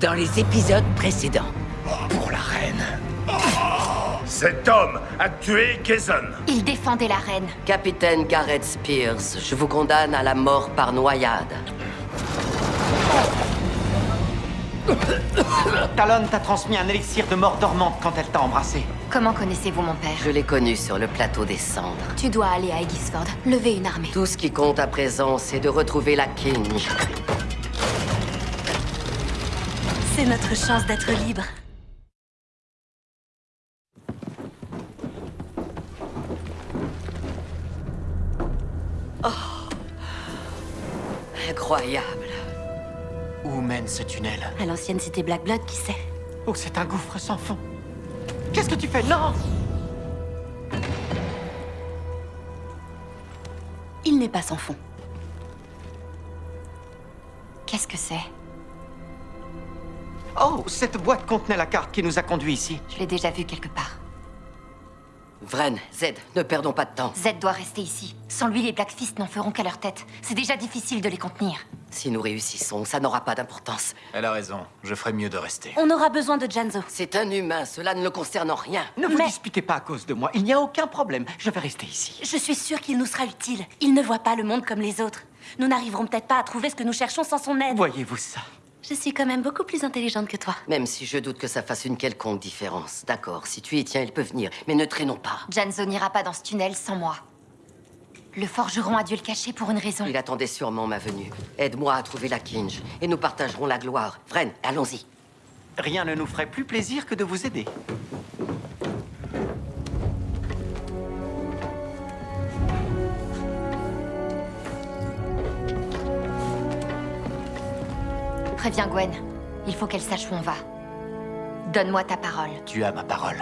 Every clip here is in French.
dans les épisodes précédents. Pour la reine. Cet homme a tué Kazan. Il défendait la reine. Capitaine Gareth Spears, je vous condamne à la mort par noyade. Talon t'a transmis un élixir de mort dormante quand elle t'a embrassé. Comment connaissez-vous mon père? Je l'ai connu sur le plateau des cendres. Tu dois aller à Aegisford, lever une armée. Tout ce qui compte à présent, c'est de retrouver la Kinge. C'est notre chance d'être libre. Incroyable. Où mène ce tunnel? À l'ancienne cité Black Blood, qui sait? Oh, c'est un gouffre sans fond. Qu'est-ce que tu fais? Non Il n'est pas sans fond. Qu'est-ce que c'est? Oh, cette boîte contenait la carte qui nous a conduits ici. Je l'ai déjà vu quelque part. Vren, Z, ne perdons pas de temps. Z doit rester ici. Sans lui, les Black Fist n'en feront qu'à leur tête. C'est déjà difficile de les contenir. Si nous réussissons, ça n'aura pas d'importance. Elle a raison. Je ferais mieux de rester. On aura besoin de Janzo. C'est un humain, cela ne le concerne en rien. Ne vous Mais- disputez pas à cause de moi. Il n'y a aucun problème. Je vais rester ici. Je suis sûre qu'il nous sera utile. Il ne voit pas le monde comme les autres. Nous n'arriverons peut-être pas à trouver ce que nous cherchons sans son aide. Voyez-vous ça? Je suis quand même beaucoup plus intelligente que toi. Même si je doute que ça fasse une quelconque différence. D'accord, si tu y tiens, il peut venir, mais ne traînons pas. Janzo n'ira pas dans ce tunnel sans moi. Le forgeron a dû le cacher pour une raison. Il attendait sûrement ma venue. Aide-moi à trouver la Kinge, et nous partagerons la gloire. Vren, allons-y. Rien ne nous ferait plus plaisir que de vous aider. Préviens Gwen. Il faut qu'elle sache où on va. Donne-moi ta parole. Tu as ma parole.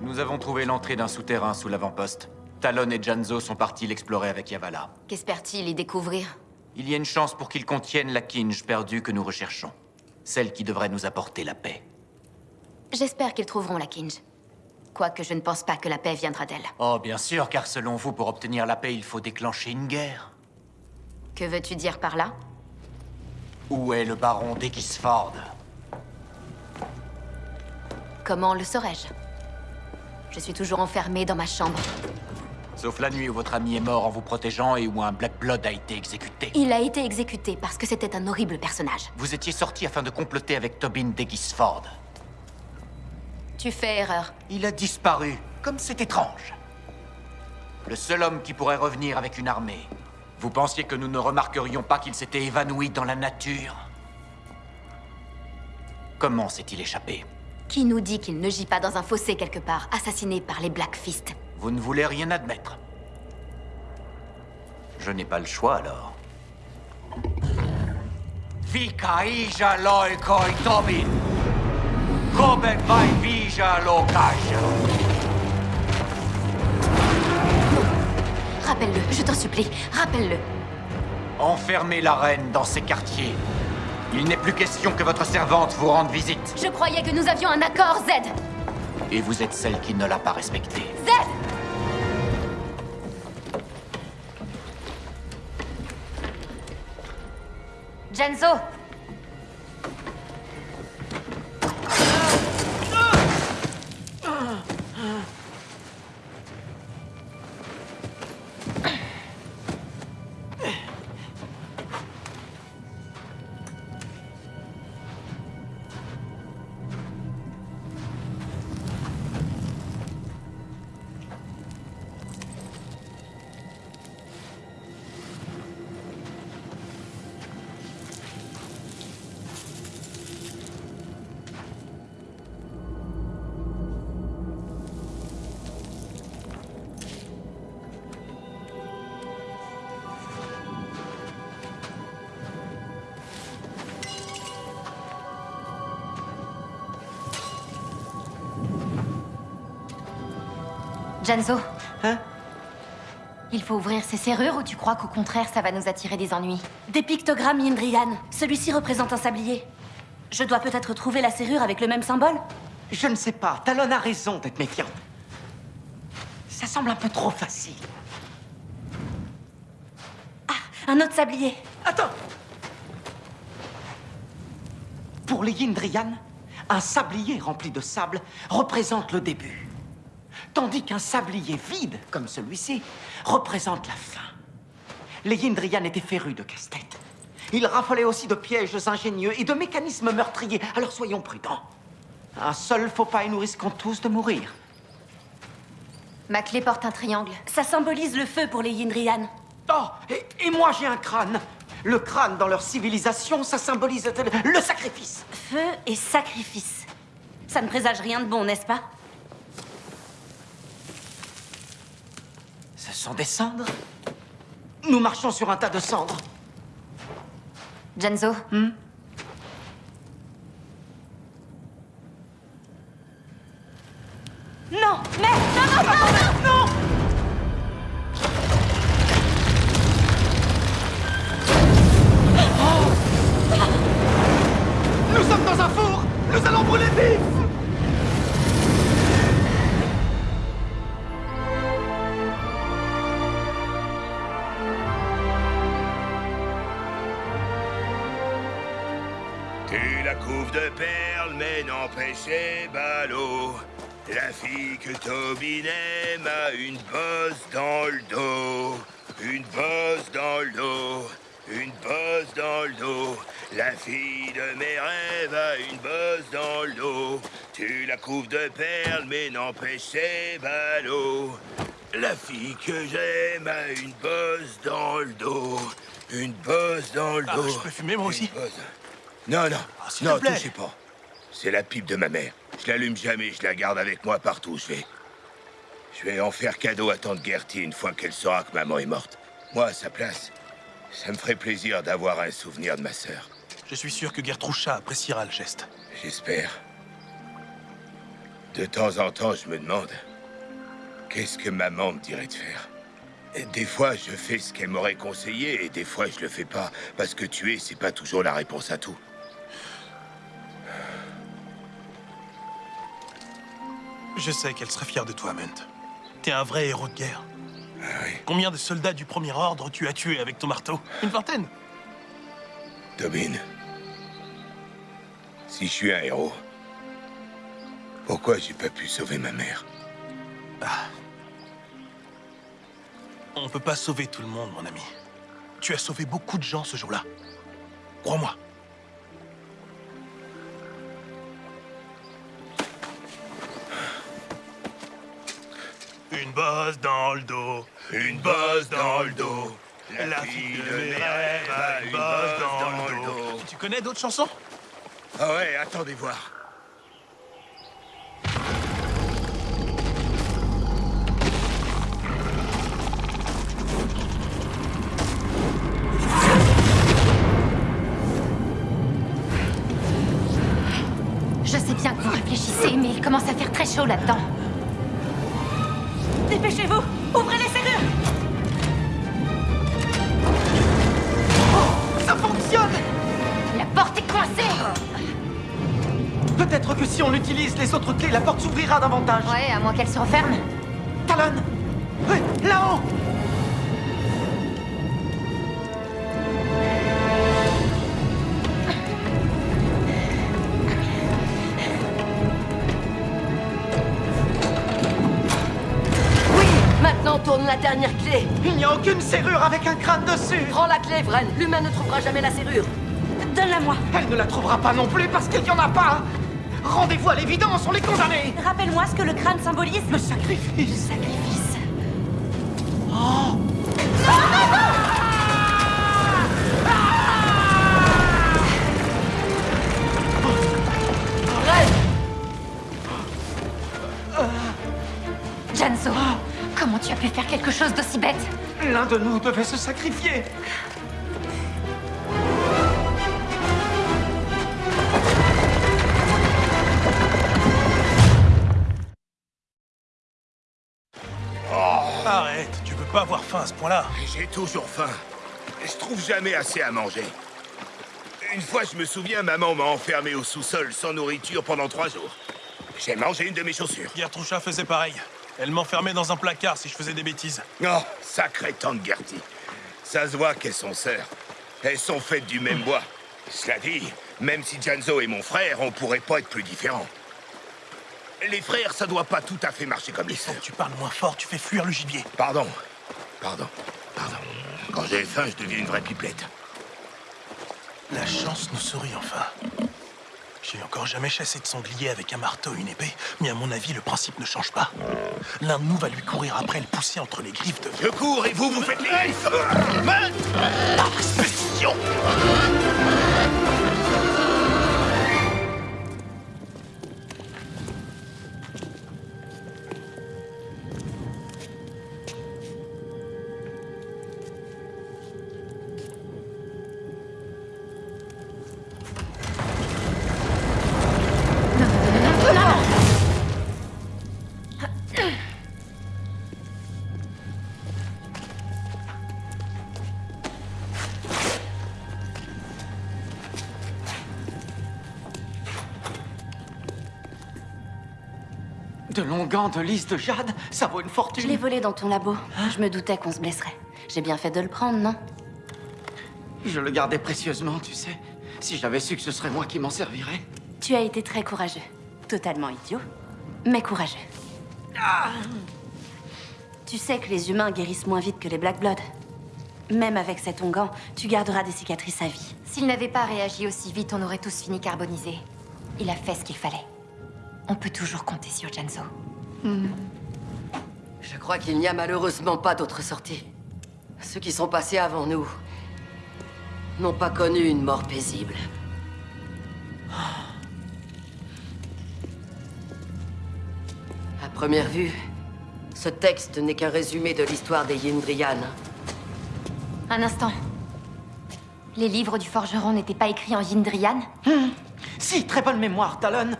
Nous avons trouvé l'entrée d'un souterrain sous l'avant-poste. Talon et Janzo sont partis l'explorer avec Yavala. Qu'espère-t-il y découvrir? Il y a une chance pour qu'ils contiennent la Kinge perdue que nous recherchons. Celle qui devrait nous apporter la paix. J'espère qu'ils trouveront la Kinge. Quoique je ne pense pas que la paix viendra d'elle. Oh, bien sûr, car selon vous, pour obtenir la paix, il faut déclencher une guerre. Que veux-tu dire par là? Où est le baron d'Egisford? Comment le saurais-je? Je suis toujours enfermée dans ma chambre. Sauf la nuit où votre ami est mort en vous protégeant et où un Black Blood a été exécuté. Il a été exécuté parce que c'était un horrible personnage. Vous étiez sorti afin de comploter avec Tobin d'Egisford. Tu fais erreur. Il a disparu, comme c'est étrange. Le seul homme qui pourrait revenir avec une armée. Vous pensiez que nous ne remarquerions pas qu'il s'était évanoui dans la nature Comment s'est-il échappé? Qui nous dit qu'il ne gît pas dans un fossé quelque part, assassiné par les Black Fist? Vous ne voulez rien admettre. Je n'ai pas le choix alors. Vika ija Tobin. Vai vija Rappelle-le, je t'en supplie, rappelle-le. Enfermez la reine dans ces quartiers. Il n'est plus question que votre servante vous rende visite. Je croyais que nous avions un accord, Z Et vous êtes celle qui ne l'a pas respecté. Z Genzo Hein? Il faut ouvrir ces serrures ou tu crois qu'au contraire ça va nous attirer des ennuis? Des pictogrammes Yindrian. Celui-ci représente un sablier. Je dois peut-être trouver la serrure avec le même symbole? Je ne sais pas. Talon a raison d'être méfiante. Ça semble un peu trop facile. Un autre sablier. Attends Pour les Yindrian, un sablier rempli de sable représente le début. Tandis qu'un sablier vide, comme celui-ci, représente la fin. Les Yindrian étaient férus de casse-tête. Ils raffolaient aussi de pièges ingénieux et de mécanismes meurtriers, alors soyons prudents. Un seul faux pas et nous risquons tous de mourir. Ma clé porte un triangle. Ça symbolise le feu pour les Yindrian. Oh, et, et moi j'ai un crâne. Le crâne dans leur civilisation, ça symbolise le sacrifice. Feu et sacrifice. Ça ne présage rien de bon, n'est-ce pas? Ce sont des cendres Nous marchons sur un tas de cendres. Genzo. Non Mais non, non, non, non, non. Nous sommes dans un four. Nous allons brûler vif mais n'empêche ses ballots. La fille que Tobin aime a une bosse dans le dos. Une bosse dans le dos. Une bosse dans le dos. La fille de mes rêves a une bosse dans le dos. Tu la couvres de perles, mais n'empêche ses ballots. La fille que j'aime a une bosse dans le dos. Une bosse dans le Ah, dos. je peux fumer, moi aussi Une bosse. Non, non, Ah, non, touchez pas. C'est la pipe de ma mère. Je l'allume jamais, je la garde avec moi partout où je vais. Je vais en faire cadeau à tante Gertie une fois qu'elle saura que maman est morte. Moi, à sa place, ça me ferait plaisir d'avoir un souvenir de ma sœur. Je suis sûr que Gertrucha appréciera le geste. J'espère. De temps en temps, je me demande qu'est-ce que maman me dirait de faire? Et des fois, je fais ce qu'elle m'aurait conseillé, et des fois, je le fais pas, parce que tuer, c'est pas toujours la réponse à tout. Je sais qu'elle serait fière de toi, Munt. T'es un vrai héros de guerre. Ah oui, Combien de soldats du premier ordre tu as tués avec ton marteau? Une vingtaine Tobin. Si je suis un héros, pourquoi j'ai pas pu sauver ma mère? On peut pas sauver tout le monde, mon ami. Tu as sauvé beaucoup de gens ce jour-là. Crois-moi. Une bosse dans le dos, Une bosse dans le dos. La fille de mes rêves a une bosse dans le dos. Tu connais d'autres chansons? Ah ouais, attendez voir. Je sais bien que vous réfléchissez, mais il commence à faire très chaud là-dedans. Dépêchez-vous. Ouvrez les serrures. Ça fonctionne. La porte est coincée. Peut-être que si on utilise les autres clés, la porte s'ouvrira davantage. Ouais, à moins qu'elle se referme. Talon là-haut a aucune serrure avec un crâne dessus Prends la clé, Vren. L'humain ne trouvera jamais la serrure. Donne-la-moi Elle ne la trouvera pas non plus parce qu'il n'y en a pas Rendez-vous à l'évidence, on les condamnés Rappelle-moi ce que le crâne symbolise. Le sacrifice sacrifice. Chose d'aussi bête L'un de nous devait se sacrifier Arrête, tu peux pas avoir faim à ce point-là. J'ai toujours faim. Je trouve jamais assez à manger. Une fois, je me souviens, maman m'a enfermé au sous-sol sans nourriture pendant trois jours. J'ai mangé une de mes chaussures. Gertrucha faisait pareil. Elle m'enfermait dans un placard si je faisais des bêtises. Oh, sacrée tante Gertie. Ça se voit qu'elles sont sœurs. Elles sont faites du même bois. Cela dit, même si Janzo est mon frère, on pourrait pas être plus différents. Les frères, ça doit pas tout à fait marcher comme les sœurs. Tu parles moins fort, tu fais fuir le gibier. Pardon. Pardon. Pardon. Quand j'ai faim, je deviens une vraie pipelette. La chance nous sourit enfin. J'ai encore jamais chassé de sanglier avec un marteau et une épée, mais à mon avis, le principe ne change pas. L'un de nous va lui courir après le pousser entre les griffes de... Je cours et vous, vous faites les griffes de lys de jade, ça vaut une Je fortune. l'ai volé dans ton labo. Je me doutais qu'on se blesserait. J'ai bien fait de le prendre, non? Je le gardais précieusement, tu sais. Si j'avais su que ce serait moi qui m'en servirais. Tu as été très courageux. Totalement idiot, mais courageux. Tu sais que les humains guérissent moins vite que les Black Blood. Même avec cet onguent, tu garderas des cicatrices à vie. S'il n'avait pas réagi aussi vite, on aurait tous fini carbonisés. Il a fait ce qu'il fallait. On peut toujours compter sur Janzo. Je crois qu'il n'y a malheureusement pas d'autre sortie. Ceux qui sont passés avant nous n'ont pas connu une mort paisible. À première vue, ce texte n'est qu'un résumé de l'histoire des Yindrian. Un instant. Les livres du forgeron n'étaient pas écrits en Yindrian Si, très bonne mémoire, Talon.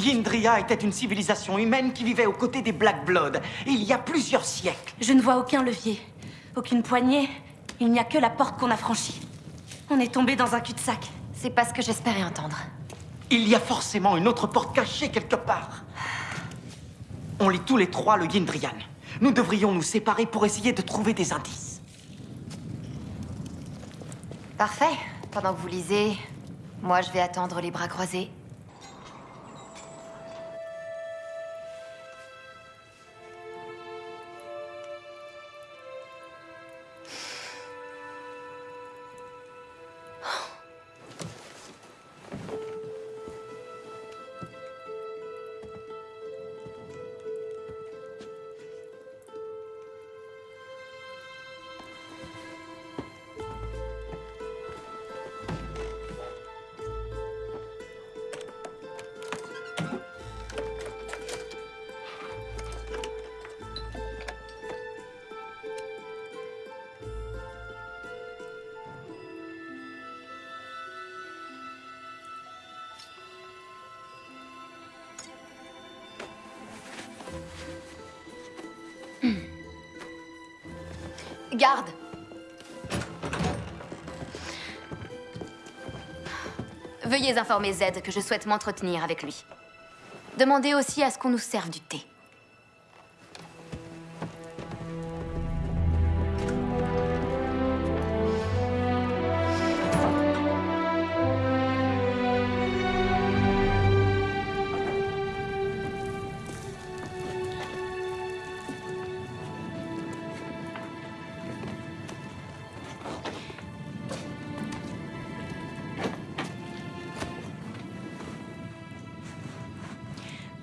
Yindria était une civilisation humaine qui vivait aux côtés des Black Blood, il y a plusieurs siècles. Je ne vois aucun levier, aucune poignée. Il n'y a que la porte qu'on a franchie. On est tombé dans un cul-de-sac. C'est pas ce que j'espérais entendre. Il y a forcément une autre porte cachée quelque part. On lit tous les trois le Yindrian. Nous devrions nous séparer pour essayer de trouver des indices. Parfait. Pendant que vous lisez, moi je vais attendre les bras croisés. Garde Veuillez informer Z que je souhaite m'entretenir avec lui. Demandez aussi à ce qu'on nous serve du thé.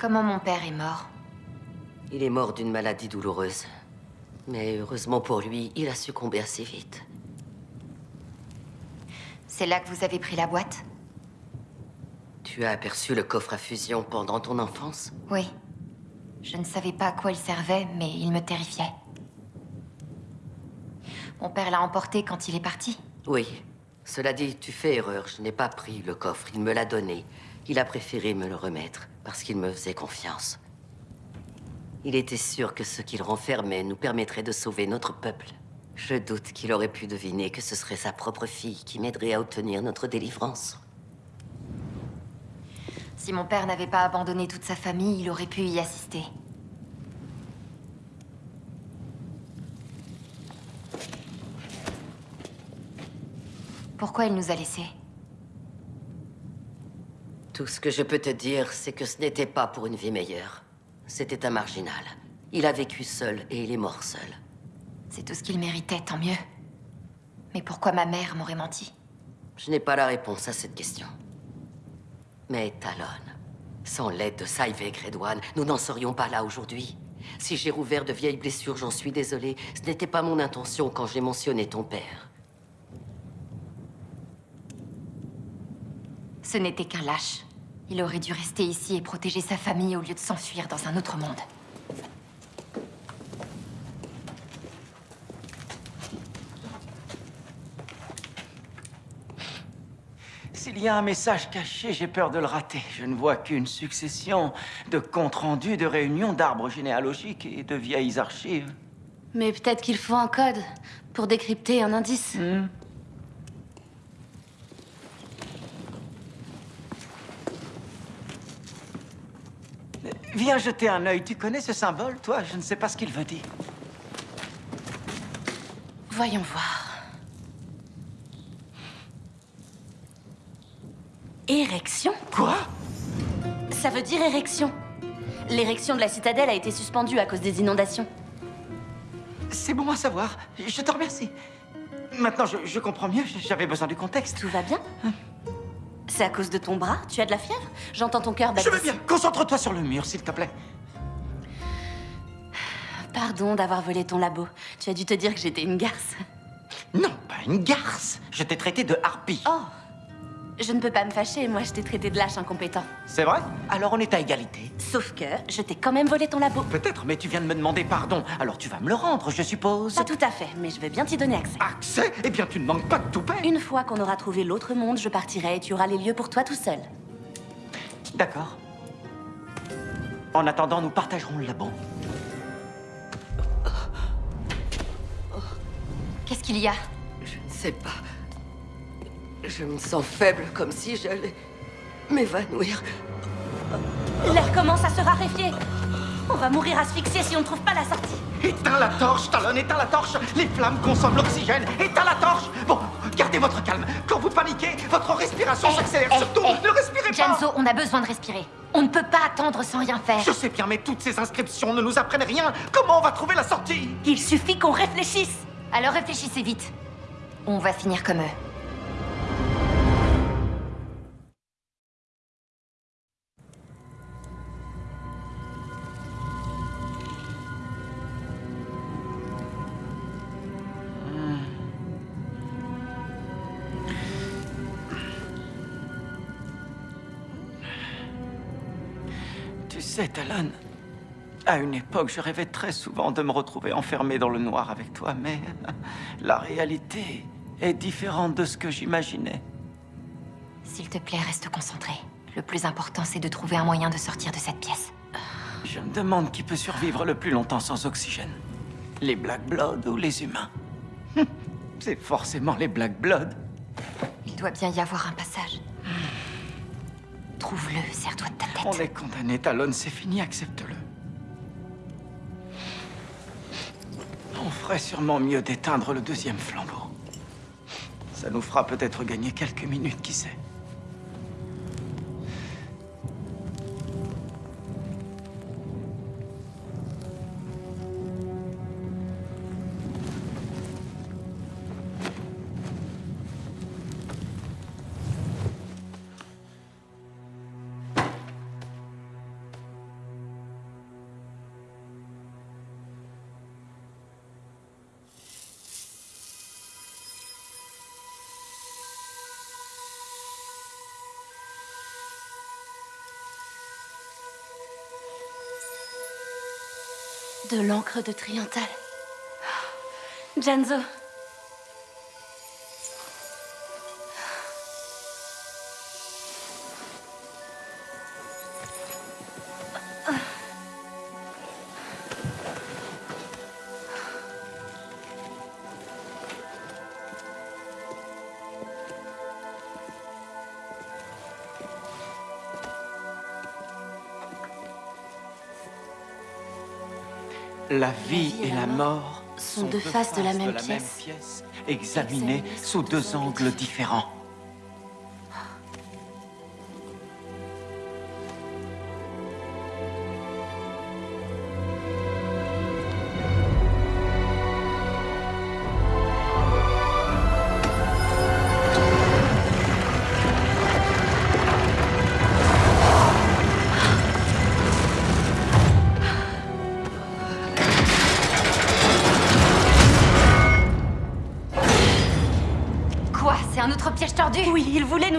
Comment mon père est mort Il est mort d'une maladie douloureuse. Mais heureusement pour lui, il a succombé assez vite. C'est là que vous avez pris la boîte Tu as aperçu le coffre à fusion pendant ton enfance Oui. Je ne savais pas à quoi il servait, mais il me terrifiait. Mon père l'a emporté quand il est parti. Oui. Cela dit, tu fais erreur. Je n'ai pas pris le coffre. Il me l'a donné. Il a préféré me le remettre parce qu'il me faisait confiance. Il était sûr que ce qu'il renfermait nous permettrait de sauver notre peuple. Je doute qu'il aurait pu deviner que ce serait sa propre fille qui m'aiderait à obtenir notre délivrance. Si mon père n'avait pas abandonné toute sa famille, il aurait pu y assister. Pourquoi il nous a laissés? Tout ce que je peux te dire, c'est que ce n'était pas pour une vie meilleure. C'était un marginal. Il a vécu seul et il est mort seul. C'est tout ce qu'il méritait, tant mieux. Mais pourquoi ma mère m'aurait menti? Je n'ai pas la réponse à cette question. Mais Talon, sans l'aide de Saïvek Redouane, nous n'en serions pas là aujourd'hui. Si j'ai rouvert de vieilles blessures, j'en suis désolé. Ce n'était pas mon intention quand j'ai mentionné ton père. Ce n'était qu'un lâche. Il aurait dû rester ici et protéger sa famille au lieu de s'enfuir dans un autre monde. S'il y a un message caché, j'ai peur de le rater. Je ne vois qu'une succession de comptes rendus, de réunions, d'arbres généalogiques et de vieilles archives. Mais peut-être qu'il faut un code pour décrypter un indice. Hmm. Viens jeter un œil. Tu connais ce symbole, toi? Je ne sais pas ce qu'il veut dire. Voyons voir. Érection? Quoi? Ça veut dire érection. L'érection de la citadelle a été suspendue à cause des inondations. C'est bon à savoir. Je te remercie. Maintenant, je, je comprends mieux. J'avais besoin du contexte. Tout va bien? C'est à cause de ton bras? Tu as de la fièvre? J'entends ton cœur battre. Je veux bien. Concentre-toi sur le mur, s'il te plaît. Pardon d'avoir volé ton labo. Tu as dû te dire que j'étais une garce. Non, pas une garce. Je t'ai traité de harpie. Oh Je ne peux pas me fâcher, moi je t'ai traité de lâche incompétent. C'est vrai? Alors on est à égalité. Sauf que je t'ai quand même volé ton labo. Peut-être, mais tu viens de me demander pardon. Alors tu vas me le rendre, je suppose. Pas tout à fait, mais je veux bien t'y donner accès. Accès? Eh bien, tu ne manques pas de toupet. Une fois qu'on aura trouvé l'autre monde, je partirai et tu auras les lieux pour toi tout seul. D'accord. En attendant, nous partagerons le labo. Qu'est-ce qu'il y a? Je ne sais pas. Je me sens faible, comme si j'allais m'évanouir. L'air commence à se raréfier. On va mourir asphyxié si on ne trouve pas la sortie. Éteins la torche, Talon, éteins la torche Les flammes consomment l'oxygène Éteins la torche Bon, gardez votre calme. Quand vous paniquez, votre respiration s'accélère. Eh, Surtout, eh, ne respirez pas Janzo, on a besoin de respirer. On ne peut pas attendre sans rien faire. Je sais bien, mais toutes ces inscriptions ne nous apprennent rien. Comment on va trouver la sortie? Il suffit qu'on réfléchisse. Alors réfléchissez vite. On va finir comme eux. À une époque, je rêvais très souvent de me retrouver enfermé dans le noir avec toi, mais la réalité est différente de ce que j'imaginais. S'il te plaît, reste concentré. Le plus important, c'est de trouver un moyen de sortir de cette pièce. Je me demande qui peut survivre le plus longtemps sans oxygène. Les Black Blood ou les humains? Hum, C'est forcément les Black Blood. Il doit bien y avoir un passage. Trouve-le, serre-toi de ta tête. On est condamné, Talon, c'est fini, accepte-le. On ferait sûrement mieux d'éteindre le deuxième flambeau. Ça nous fera peut-être gagner quelques minutes, qui sait. L'encre de Triantal. Janzo. La vie et la mort sont deux faces de la même pièce. examinées sous deux angles différents.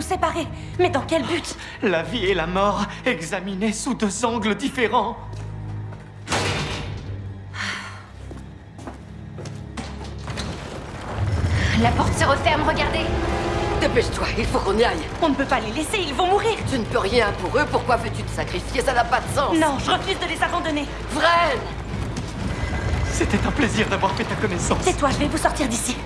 Séparer. Mais dans quel but? La vie et la mort examinées sous deux angles différents. La porte se referme, regardez Dépêche-toi, il faut qu'on y aille. On ne peut pas les laisser, ils vont mourir. Tu ne peux rien pour eux, pourquoi veux-tu te sacrifier? Ça n'a pas de sens. Non, je refuse de les abandonner. Vren C'était un plaisir d'avoir fait ta connaissance. Tais-toi, je vais vous sortir d'ici.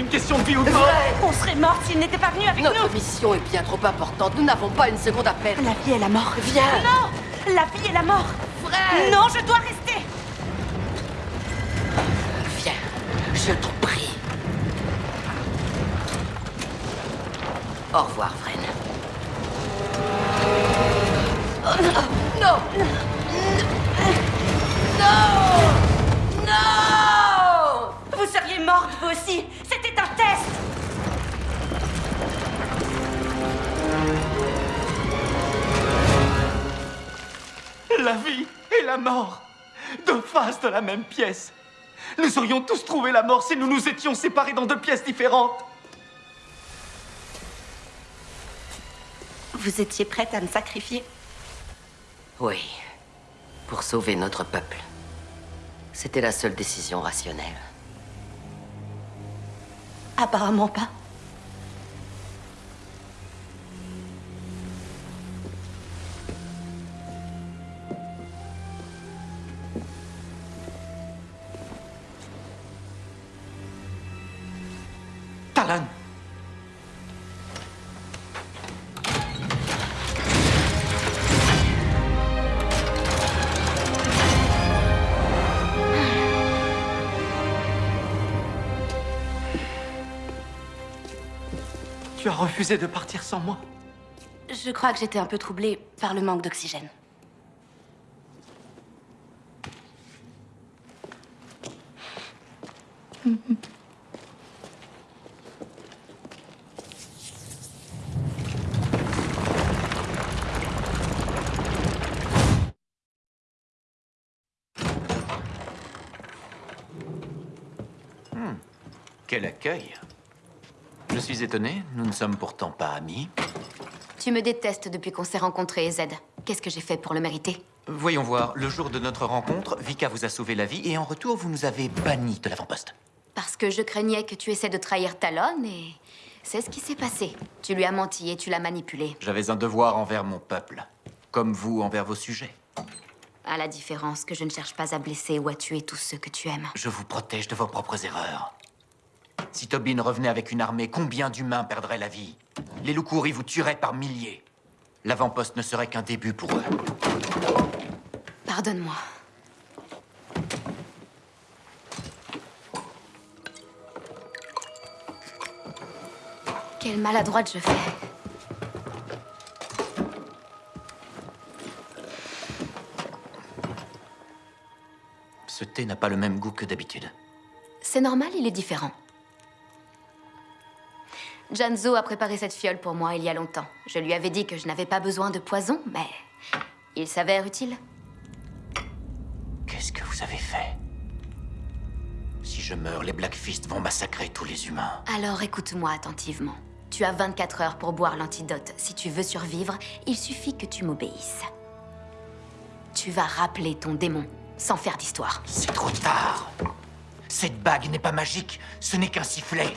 Va-t'en, c'est une question de vie ou de mort. On serait morts s'ils n'étaient pas venus avec Notre nous. mission est bien trop importante, nous n'avons pas une seconde à perdre. La vie et la mort. Viens Non La vie et la mort. Vren Non, je dois rester. Viens, je t'en prie. Au revoir, Vren. Non Non Non Vous seriez morte, vous aussi. Un test. La vie et la mort, deux faces de la même pièce. Nous aurions tous trouvé la mort si nous nous étions séparés dans deux pièces différentes. Vous étiez prête à me sacrifier? Oui, pour sauver notre peuple. C'était la seule décision rationnelle. Apparemment pas. As refusé de partir sans moi. Je crois que j'étais un peu troublée par le manque d'oxygène. Quel accueil Je suis étonné, nous ne sommes pourtant pas amis. Tu me détestes depuis qu'on s'est rencontrés, Z. Qu'est-ce que j'ai fait pour le mériter? Voyons voir, le jour de notre rencontre, Vika vous a sauvé la vie et en retour, vous nous avez bannis de l'avant-poste. Parce que je craignais que tu essaies de trahir Talon et c'est ce qui s'est passé. Tu lui as menti et tu l'as manipulé. J'avais un devoir envers mon peuple, comme vous envers vos sujets. À la différence que je ne cherche pas à blesser ou à tuer tous ceux que tu aimes. Je vous protège de vos propres erreurs. Si Tobin revenait avec une armée, combien d'humains perdraient la vie? Les Loukouri vous tueraient par milliers. L'avant-poste ne serait qu'un début pour eux. Pardonne-moi. Quelle maladroite je fais. Ce thé n'a pas le même goût que d'habitude. C'est normal, il est différent. Janzo a préparé cette fiole pour moi il y a longtemps. Je lui avais dit que je n'avais pas besoin de poison, mais il s'avère utile. Qu'est-ce que vous avez fait? Si je meurs, les Black Fist vont massacrer tous les humains. Alors écoute-moi attentivement. Tu as 24 heures pour boire l'antidote. Si tu veux survivre, il suffit que tu m'obéisses. Tu vas rappeler ton démon, sans faire d'histoire. C'est trop tard. Cette bague n'est pas magique, ce n'est qu'un sifflet.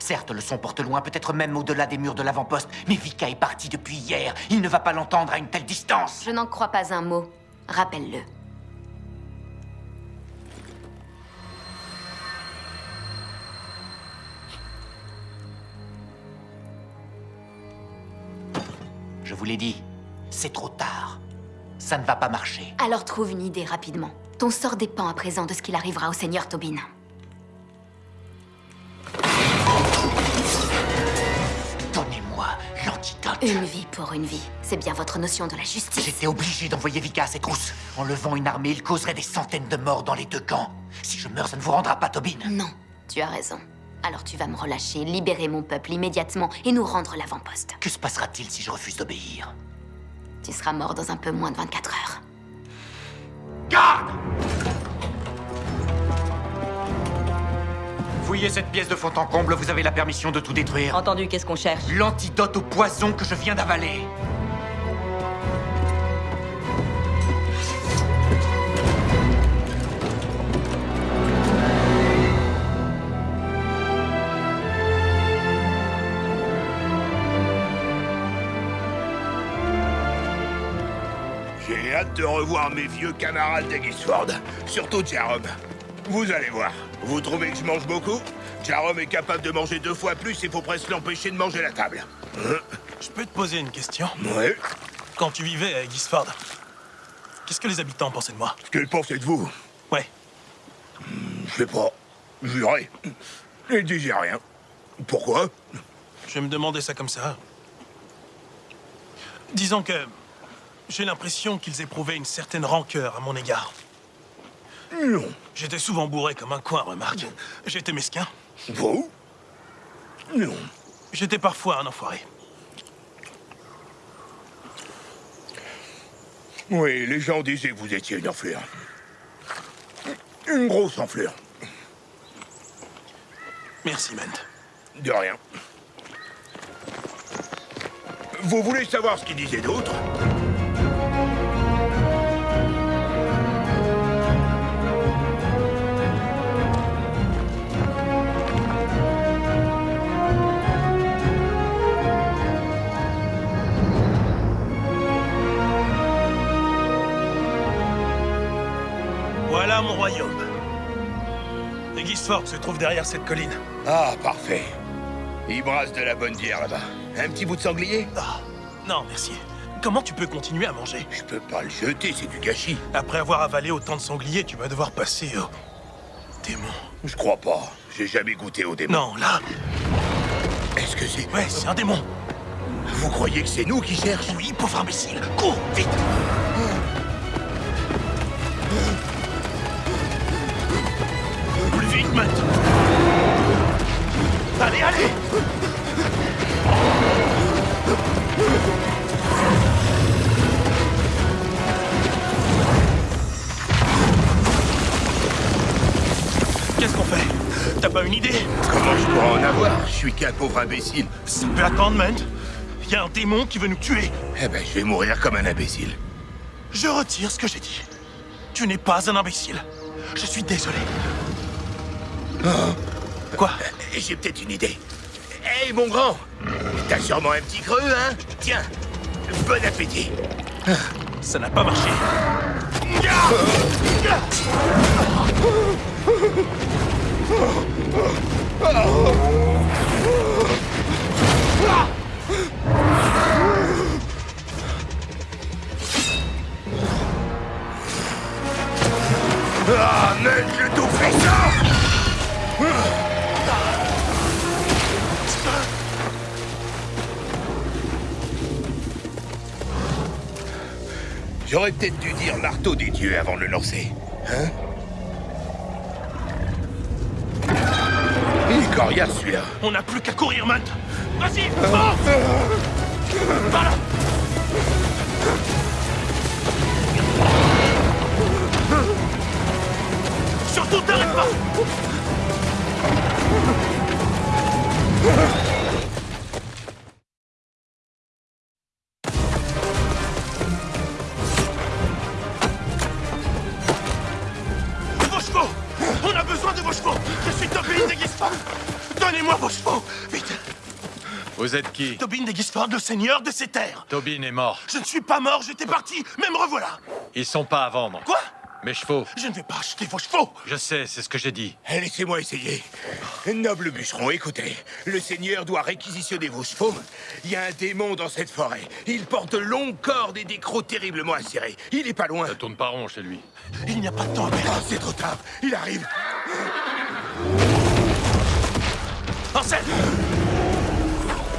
Certes, le son porte loin, peut-être même au-delà des murs de l'avant-poste, mais Vika est parti depuis hier. Il ne va pas l'entendre à une telle distance. Je n'en crois pas un mot. Rappelle-le. Je vous l'ai dit, c'est trop tard. Ça ne va pas marcher. Alors trouve une idée rapidement. Ton sort dépend à présent de ce qu'il arrivera au Seigneur Tobin. Une vie pour une vie. C'est bien votre notion de la justice. J'étais obligé d'envoyer Vika à ses trousses. En levant une armée, il causerait des centaines de morts dans les deux camps. Si je meurs, ça ne vous rendra pas Tobin. Non, tu as raison. Alors tu vas me relâcher, libérer mon peuple immédiatement et nous rendre l'avant-poste. Que se passera-t-il si je refuse d'obéir? Tu seras mort dans un peu moins de 24 heures. Garde Fouillez cette pièce de fond en comble, vous avez la permission de tout détruire. Entendu, qu'est-ce qu'on cherche L'antidote au poison que je viens d'avaler. J'ai hâte de revoir mes vieux camarades d'Egisford. Surtout Jerome. Vous allez voir. Vous trouvez que je mange beaucoup? Jerome est capable de manger deux fois plus, il faut presque l'empêcher de manger la table. Hein Je peux te poser une question? Ouais. Quand tu vivais à Gisford, qu'est-ce que les habitants pensaient de moi? Ce qu'ils pensaient de vous, Ouais. je sais pas. Juré. Ils disaient rien. Pourquoi? Je vais me demander ça comme ça. Disons que j'ai l'impression qu'ils éprouvaient une certaine rancœur à mon égard. Non. J'étais souvent bourré comme un coin, remarque. J'étais mesquin. Vous Non. J'étais parfois un enfoiré. Oui, les gens disaient que vous étiez une enflure. Une grosse enflure. Merci, Ment. De rien. Vous voulez savoir ce qu'ils disaient d'autre Se trouve derrière cette colline. Ah, parfait. Ils brassent de la bonne bière là-bas. Un petit bout de sanglier? Ah, non, merci. Comment tu peux continuer à manger? Je peux pas le jeter, c'est du gâchis. Après avoir avalé autant de sangliers, tu vas devoir passer au... démon. Je crois pas. J'ai jamais goûté au démon. Non, là, Est-ce que c'est... ouais, c'est un démon. Vous croyez que c'est nous qui cherchons? Oui, pauvre imbécile. Cours, vite Plus qu'un pauvre imbécile. Ça peut attendre, man. Il y a un démon qui veut nous tuer. Eh ben, je vais mourir comme un imbécile. Je retire ce que j'ai dit. Tu n'es pas un imbécile. Je suis désolé. Quoi Eh, J'ai peut-être une idée. Hé, mon grand T'as sûrement un petit creux, hein? Tiens, bon appétit. Ça n'a pas marché. Ah, J'aurais peut-être dû dire marteau des dieux avant de le lancer. Hein Il est coriace, celui-là. On n'a plus qu'à courir, Matt. Vas-y, fonce Par là Surtout, t'arrête pas Vous êtes qui Tobin de Gisford, le seigneur de ces terres Tobin est mort. Je ne suis pas mort, j'étais parti, mais me revoilà Ils sont pas à vendre. Quoi Mes chevaux. Je ne vais pas acheter vos chevaux Je sais, c'est ce que j'ai dit. Laissez-moi essayer. Noble bûcheron, écoutez. Le seigneur doit réquisitionner vos chevaux. Il y a un démon dans cette forêt. Il porte de longues cordes et des crocs terriblement acérés. Il est pas loin. Ça tourne pas rond chez lui. Il n'y a pas de temps à perdre. Ah, c'est trop tard. Il arrive. Ansel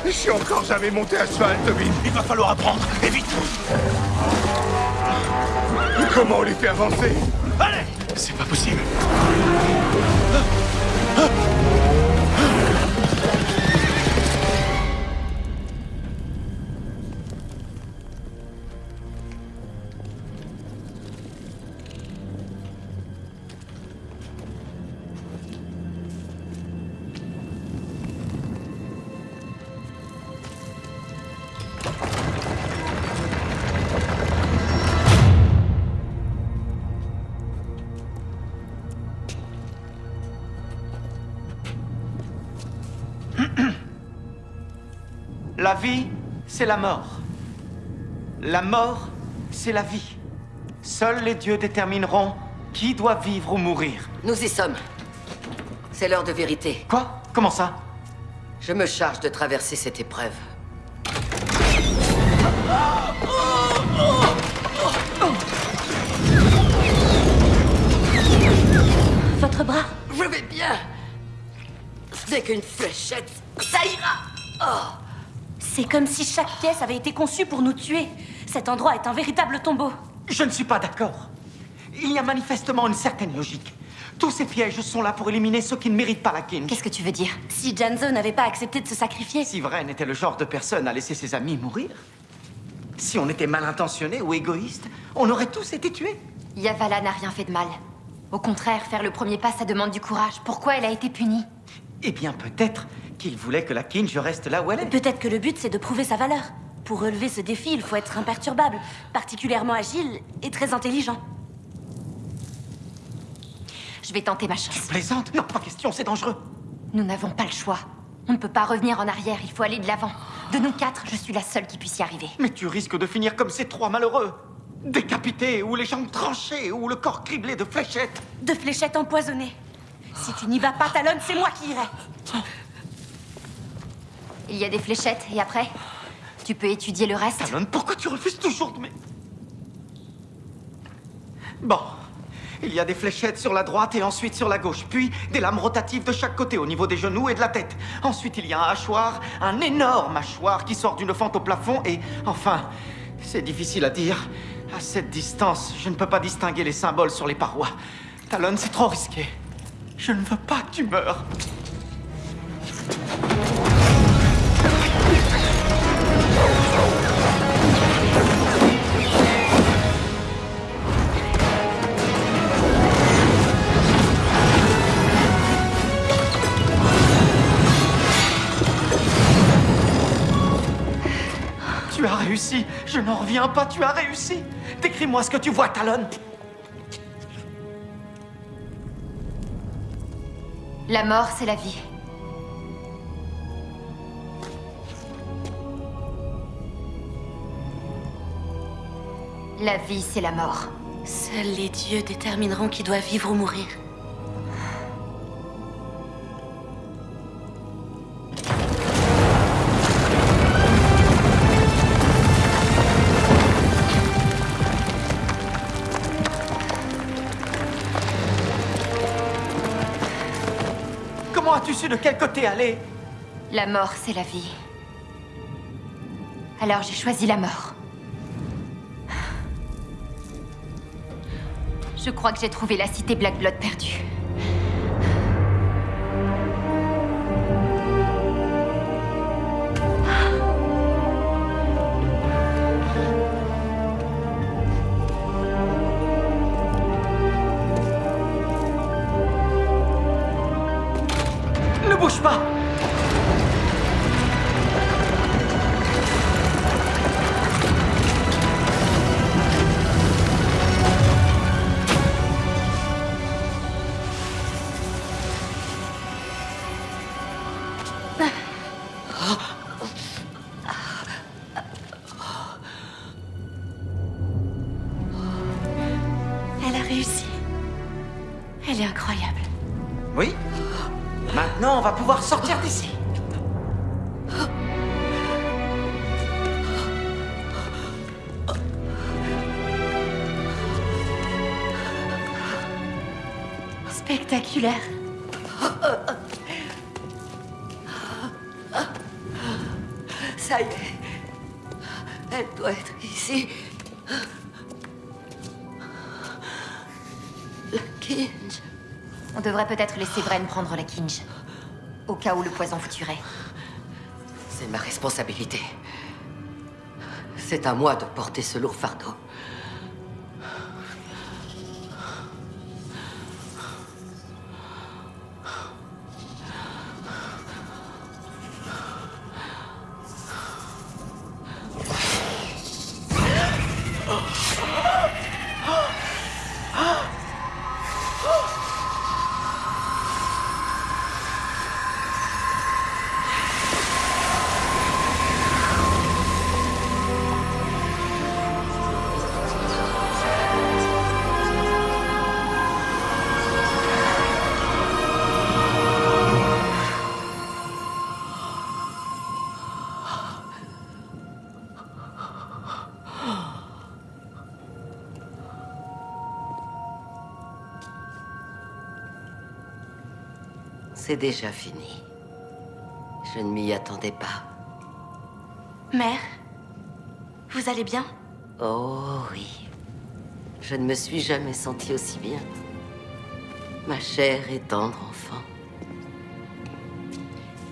Je suis encore jamais monté à cheval, Tobin. Il va falloir apprendre, et vite Comment on les fait avancer? Allez C'est pas possible. La vie, c'est la mort. La mort, c'est la vie. Seuls les dieux détermineront qui doit vivre ou mourir. Nous y sommes. C'est l'heure de vérité. Quoi? Comment ça? Je me charge de traverser cette épreuve. Votre bras? Je vais bien. Dès qu'une fléchette, ça ira. Oh. C'est comme si chaque pièce avait été conçue pour nous tuer. Cet endroit est un véritable tombeau. Je ne suis pas d'accord. Il y a manifestement une certaine logique. Tous ces pièges sont là pour éliminer ceux qui ne méritent pas la king. Qu'est-ce que tu veux dire? Si Janzo n'avait pas accepté de se sacrifier, Si Vren était le genre de personne à laisser ses amis mourir, si on était mal intentionné ou égoïste, on aurait tous été tués. Yavala n'a rien fait de mal. Au contraire, faire le premier pas, ça demande du courage. Pourquoi elle a été punie? Eh bien, peut-être qu'il voulait que la Kinj reste là où elle est. peut-être que le but c'est de prouver sa valeur. Pour relever ce défi, il faut être imperturbable, particulièrement agile et très intelligent. Je vais tenter ma chance. Plaisante Non, pas question, c'est dangereux. Nous n'avons pas le choix. On ne peut pas revenir en arrière, il faut aller de l'avant. De nous quatre, je suis la seule qui puisse y arriver. Mais tu risques de finir comme ces trois malheureux. Décapités, ou les jambes tranchées, ou le corps criblé de fléchettes. De fléchettes empoisonnées. Si tu n'y vas pas, Talon, c'est moi qui irai. Il y a des fléchettes, et après Tu peux étudier le reste Talon, pourquoi tu refuses toujours de me... Bon. Il y a des fléchettes sur la droite et ensuite sur la gauche, puis des lames rotatives de chaque côté au niveau des genoux et de la tête. Ensuite, il y a un hachoir, un énorme hachoir qui sort d'une fente au plafond et, enfin, c'est difficile à dire. À cette distance, je ne peux pas distinguer les symboles sur les parois. Talon, c'est trop risqué. Je ne veux pas que tu meurs. Réussi. Je n'en reviens pas. Tu as réussi. Décris-moi ce que tu vois, Talon. La mort, c'est la vie. La vie, c'est la mort. Seuls les dieux détermineront qui doit vivre ou mourir. De quel côté aller? La mort, c'est la vie. Alors j'ai choisi la mort. Je crois que j'ai trouvé la cité Black Blood perdue. Peut-être laisser Vren prendre la Kinge. Au cas où le poison vous tuerait. C'est ma responsabilité. C'est à moi de porter ce lourd fardeau. C'est déjà fini. Je ne m'y attendais pas. Mère, vous allez bien? Oh oui. Je ne me suis jamais sentie aussi bien. Ma chère et tendre enfant.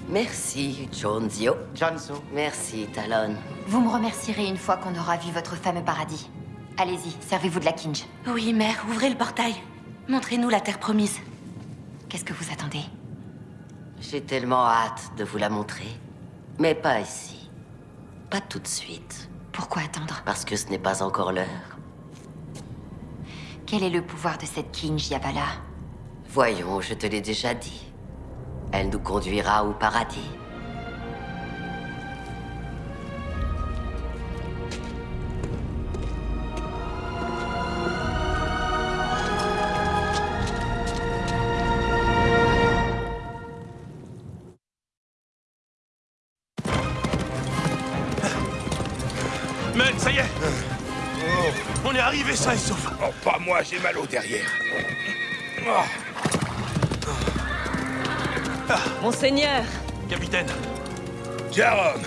Merci, Jonzio. Johnso. Merci, Talon. Vous me remercierez une fois qu'on aura vu votre fameux paradis. Allez-y, servez-vous de la Kinge. Oui, mère, ouvrez le portail. Montrez-nous la terre promise. Qu'est-ce que vous attendez? J'ai tellement hâte de vous la montrer. Mais pas ici. Pas tout de suite. Pourquoi attendre? Parce que ce n'est pas encore l'heure. Quel est le pouvoir de cette Kinge, Yavala Voyons, je te l'ai déjà dit. Elle nous conduira au paradis. J'ai mal au derrière. Monseigneur, Capitaine, Jérôme,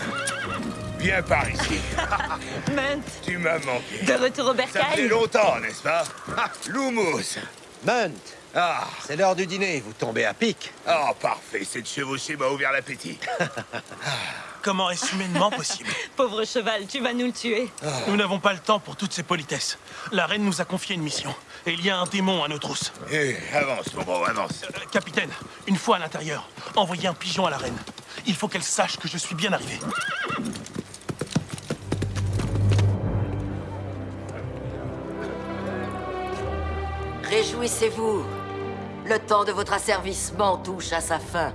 viens par ici. Munt, Tu m'as manqué. de retour au Ça fait bercail longtemps, n'est-ce pas? Ah, Lumos. Munt, Ah, c'est l'heure du dîner, vous tombez à pic. oh, parfait. Cette chevauchée m'a ouvert l'appétit. comment est-ce humainement possible Pauvre cheval, tu vas nous le tuer. Nous n'avons pas le temps pour toutes ces politesses. La reine nous a confié une mission. Et il y a un démon à nos trousses. Eh, avance, mon gros, avance. Euh, capitaine, une fois à l'intérieur, envoyez un pigeon à la reine. Il faut qu'elle sache que je suis bien arrivé. Réjouissez-vous. Le temps de votre asservissement touche à sa fin.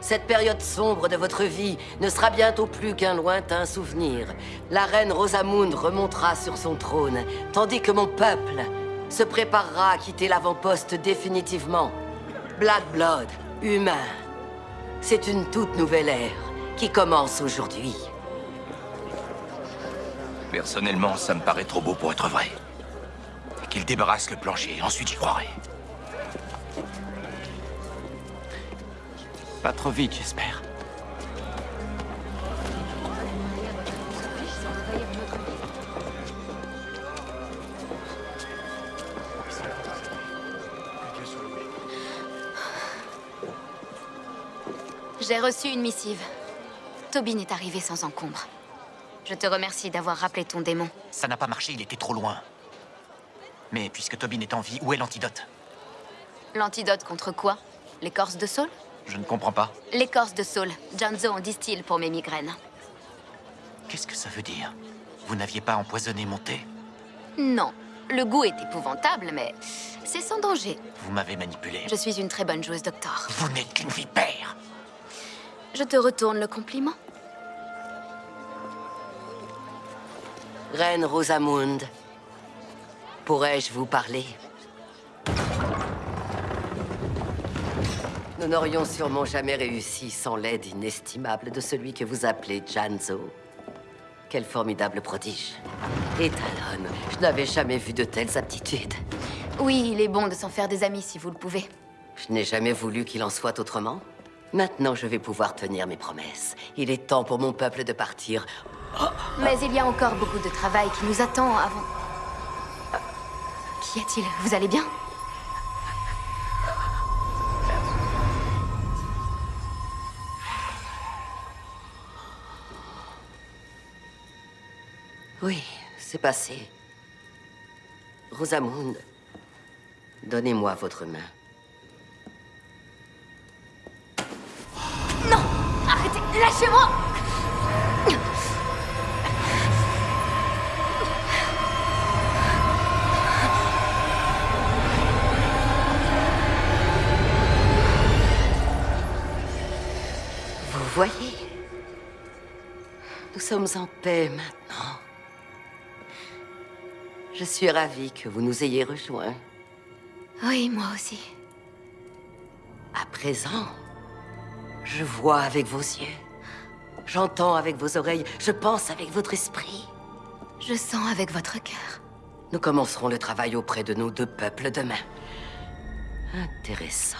Cette période sombre de votre vie ne sera bientôt plus qu'un lointain souvenir. La reine Rosamund remontera sur son trône, tandis que mon peuple se préparera à quitter l'avant-poste définitivement. Black Blood, humain. C'est une toute nouvelle ère qui commence aujourd'hui. Personnellement, ça me paraît trop beau pour être vrai. Qu'il débarrasse le plancher, ensuite j'y croirai. Pas trop vite, j'espère. J'ai reçu une missive. Tobin est arrivé sans encombre. Je te remercie d'avoir rappelé ton démon. Ça n'a pas marché, il était trop loin. Mais puisque Tobin est en vie, où est l'antidote? L'antidote contre quoi? L'écorce de saule Je ne comprends pas. L'écorce de saule. Janzo en distille pour mes migraines. Qu'est-ce que ça veut dire? Vous n'aviez pas empoisonné mon thé? Non. Le goût est épouvantable, mais c'est sans danger. Vous m'avez manipulé. Je suis une très bonne joueuse, docteur. Vous n'êtes qu'une vipère Je te retourne le compliment. Reine Rosamund, pourrais-je vous parler? Nous n'aurions sûrement jamais réussi sans l'aide inestimable de celui que vous appelez Janzo. Quel formidable prodige. Et Talon, je n'avais jamais vu de telles aptitudes. Oui, il est bon de s'en faire des amis si vous le pouvez. Je n'ai jamais voulu qu'il en soit autrement. Maintenant, je vais pouvoir tenir mes promesses. Il est temps pour mon peuple de partir. Mais il y a encore beaucoup de travail qui nous attend avant... Qu'y a-t-il Vous allez bien? C'est passé. Rosamund, donnez-moi votre main. Non Arrêtez Lâchez-moi Vous voyez Nous sommes en paix maintenant. Je suis ravie que vous nous ayez rejoints. Oui, moi aussi. À présent, je vois avec vos yeux. J'entends avec vos oreilles. Je pense avec votre esprit. Je sens avec votre cœur. Nous commencerons le travail auprès de nos deux peuples demain. Intéressant.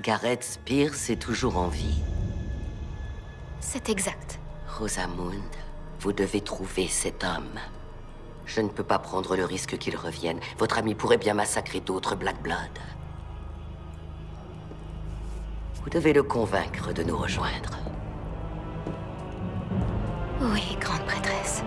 Gareth Spears est toujours en vie. C'est exact. Rosamund, vous devez trouver cet homme. Je ne peux pas prendre le risque qu'il revienne. Votre ami pourrait bien massacrer d'autres Black Blood. Vous devez le convaincre de nous rejoindre. Oui, grande prêtresse.